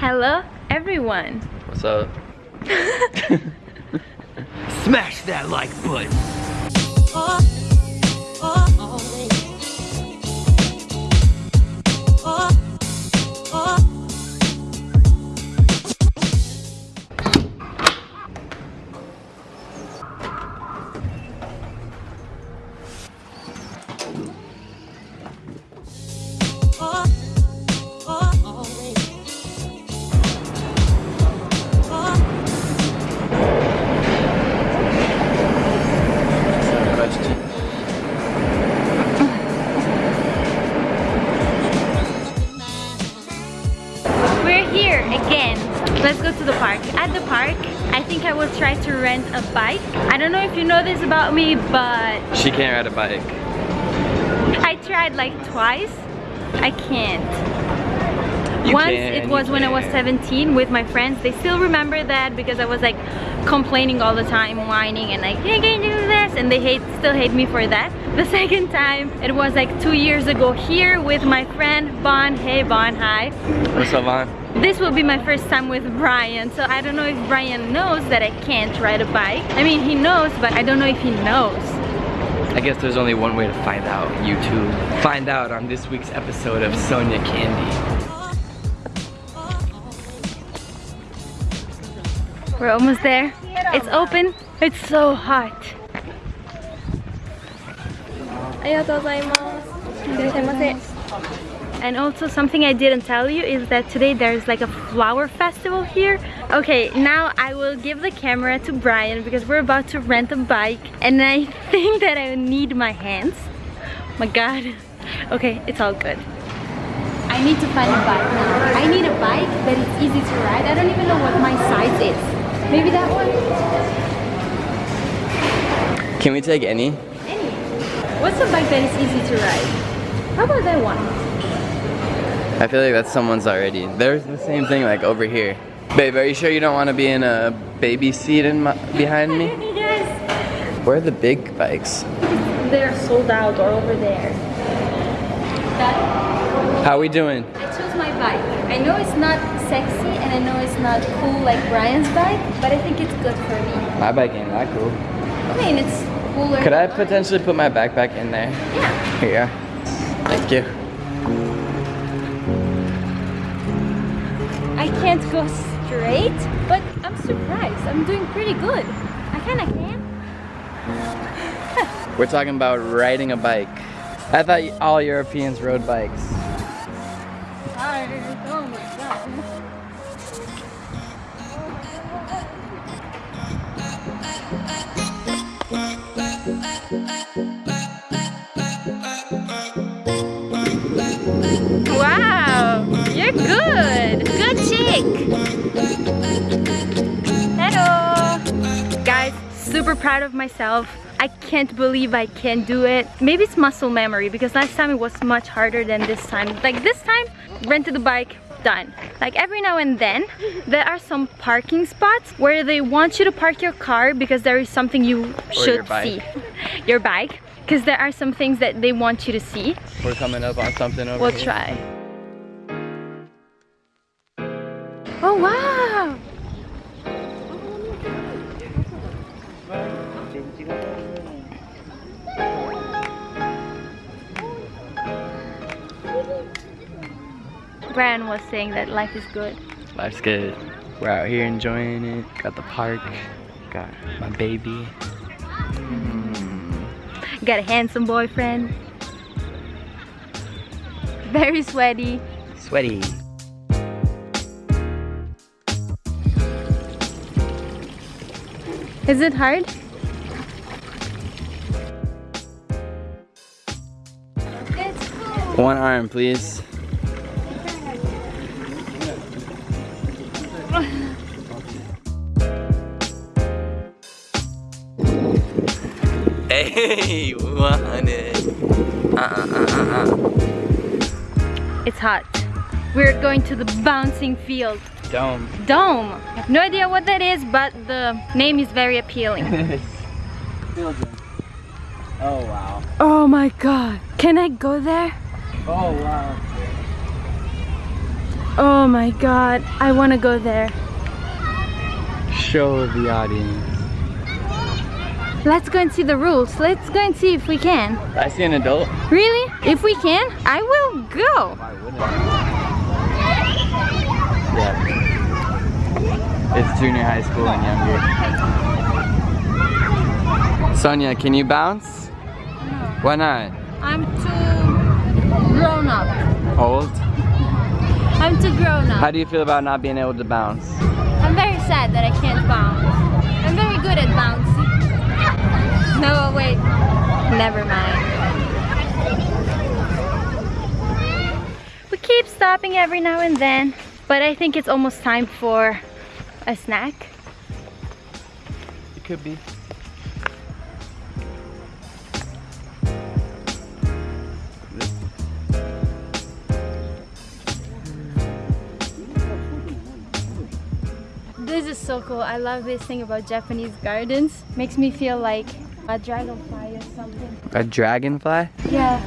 Hello, everyone. What's up? Smash that like button. I try to rent a bike. I don't know if you know this about me, but She can't ride a bike. I tried like twice. I can't. You Once can, it was when I was 17 with my friends. They still remember that because I was like complaining all the time, whining and like, hey, can you do this? And they hate, still hate me for that. The second time, it was like two years ago here with my friend Bon. Hey Bon, hi. What's up, Vaughn? This will be my first time with Brian, so I don't know if Brian knows that I can't ride a bike. I mean, he knows, but I don't know if he knows. I guess there's only one way to find out. YouTube. Find out on this week's episode of Sonia Candy. We're almost there. It's open. It's so hot. あり and also something I didn't tell you is that today there's like a flower festival here okay now I will give the camera to Brian because we're about to rent a bike and I think that I need my hands my god okay it's all good I need to find a bike now I need a bike that is easy to ride I don't even know what my size is maybe that one can we take any? Any. What's a bike that is easy to ride? How about that one? I feel like that's someone's already. There's the same thing like over here. Babe, are you sure you don't want to be in a baby seat in my, behind me? yes. Where are the big bikes? They're sold out or over there. That How we doing? I chose my bike. I know it's not sexy and I know it's not cool like Brian's bike, but I think it's good for me. My bike ain't that cool. I mean, it's cooler. Could I mine. potentially put my backpack in there? Yeah. Here. Thank you. I can't go straight, but I'm surprised. I'm doing pretty good. I kind of can. We're talking about riding a bike. I thought all Europeans rode bikes. Oh my god. Proud of myself. I can't believe I can do it. Maybe it's muscle memory because last time it was much harder than this time. Like this time, rented the bike, done. Like every now and then, there are some parking spots where they want you to park your car because there is something you should your see. Your bike. Because there are some things that they want you to see. We're coming up on something over We'll here. try. Brian was saying that life is good. Life's good. We're out here enjoying it. Got the park. Got my baby. Mm. Got a handsome boyfriend. Very sweaty. Sweaty. Is it hard? One arm, please. Hey, want it. Uh, uh, uh, uh, uh. It's hot. We're going to the bouncing field. Dome. Dome. I have no idea what that is, but the name is very appealing. oh wow. oh my god. Can I go there? Oh wow. Oh my god, I want to go there. Show the audience. Let's go and see the rules. Let's go and see if we can. I see an adult. Really? If we can, I will go. Why wouldn't Yeah. It's junior high school and younger. Sonia, can you bounce? No. Why not? I'm too grown up. Old? I'm too grown up. How do you feel about not being able to bounce? I'm very sad that I can't bounce. I'm very good at bouncing. No, wait. Never mind. We keep stopping every now and then, but I think it's almost time for a snack. It could be. So cool. I love this thing about Japanese gardens. Makes me feel like a dragonfly or something. A dragonfly? Yeah.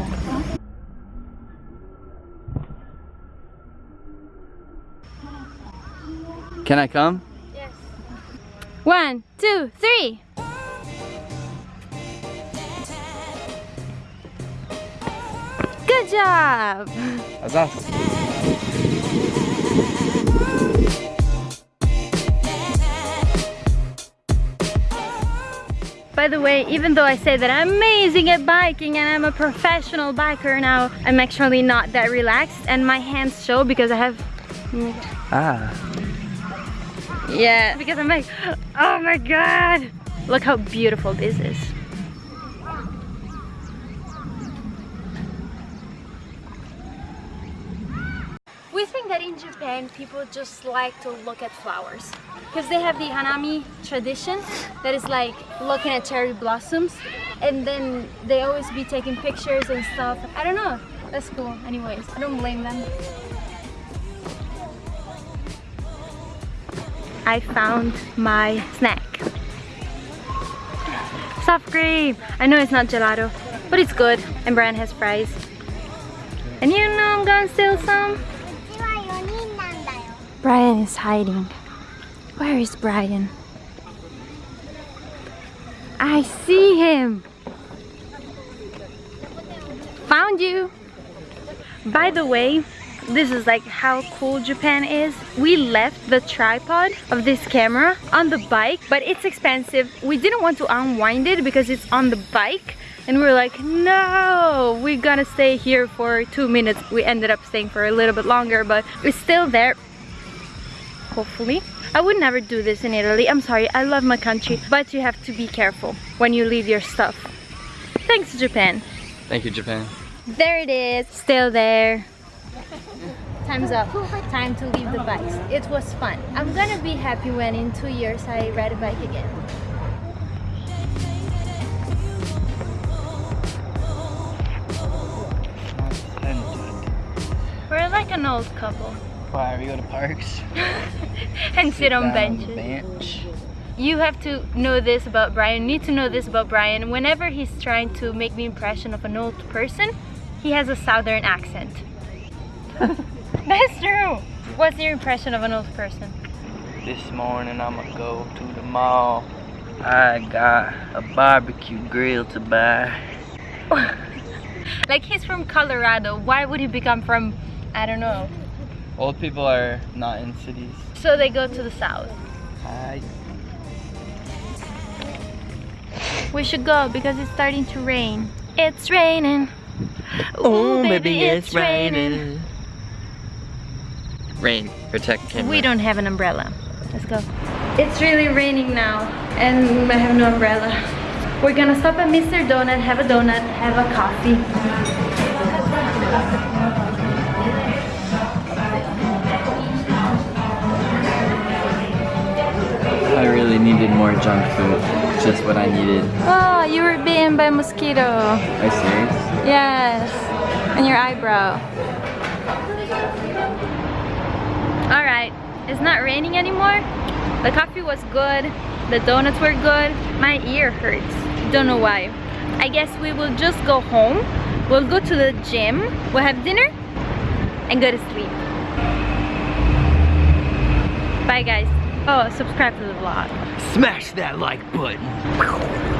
Can I come? Yes. One, two, three. Good job. That's awesome. By the way, even though I say that I'm amazing at biking and I'm a professional biker now, I'm actually not that relaxed and my hands show because I have Ah. Yeah, because I'm like, oh my god! Look how beautiful this is. We think that in Japan people just like to look at flowers because they have the hanami tradition that is like looking at cherry blossoms and then they always be taking pictures and stuff. I don't know. That's cool. Anyways, I don't blame them. I found my snack. Soft cream. I know it's not gelato, but it's good. And Brian has fries. And you know I'm gonna steal some. Brian is hiding. Where is Brian? I see him. Found you. By the way, this is like how cool Japan is. We left the tripod of this camera on the bike, but it's expensive. We didn't want to unwind it because it's on the bike. And we are like, no, we're gonna stay here for two minutes. We ended up staying for a little bit longer, but it's still there. Hopefully. I would never do this in Italy. I'm sorry, I love my country, but you have to be careful when you leave your stuff. Thanks, Japan. Thank you, Japan. There it is, still there. Time's up. Time to leave the bikes. It was fun. I'm gonna be happy when in two years I ride a bike again. We're like an old couple Why, we go to parks? and sit on benches. the bench. You have to know this about Brian, you need to know this about Brian. Whenever he's trying to make the impression of an old person, he has a southern accent. That's true. What's your impression of an old person? This morning I'ma go to the mall. I got a barbecue grill to buy. like he's from Colorado. Why would he become from, I don't know. Old people are not in cities. So they go to the south. I We should go because it's starting to rain. It's raining. Oh, Ooh, baby, it's raining. Rain, protect camera. We don't have an umbrella. Let's go. It's really raining now and I have no umbrella. We're gonna stop at Mr. Donut, have a donut, have a coffee. Needed more junk food. Just what I needed. Oh, you were bitten by a mosquito. Are you serious? Yes, and your eyebrow. All right, it's not raining anymore. The coffee was good. The donuts were good. My ear hurts. Don't know why. I guess we will just go home. We'll go to the gym. We'll have dinner and go to sleep. Bye guys. Oh, subscribe to the vlog. Smash that like button.